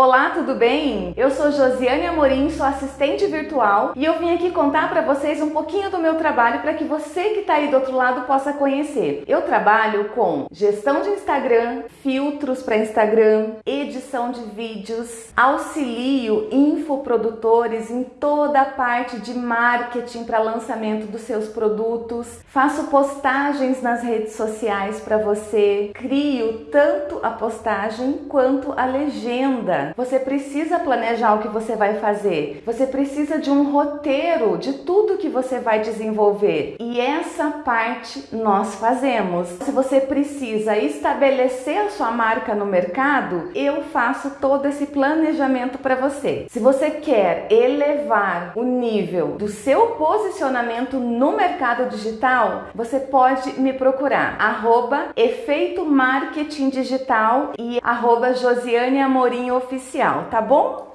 Olá, tudo bem? Eu sou Josiane Amorim, sou assistente virtual e eu vim aqui contar para vocês um pouquinho do meu trabalho para que você que está aí do outro lado possa conhecer. Eu trabalho com gestão de Instagram, filtros para Instagram, edição de vídeos, auxilio infoprodutores em toda a parte de marketing para lançamento dos seus produtos, faço postagens nas redes sociais para você, crio tanto a postagem quanto a legenda você precisa planejar o que você vai fazer. Você precisa de um roteiro de tudo que você vai desenvolver. E essa parte nós fazemos. Se você precisa estabelecer a sua marca no mercado, eu faço todo esse planejamento para você. Se você quer elevar o nível do seu posicionamento no mercado digital, você pode me procurar arroba efeito marketing digital e arroba Josiane Amorim oficial, tá bom?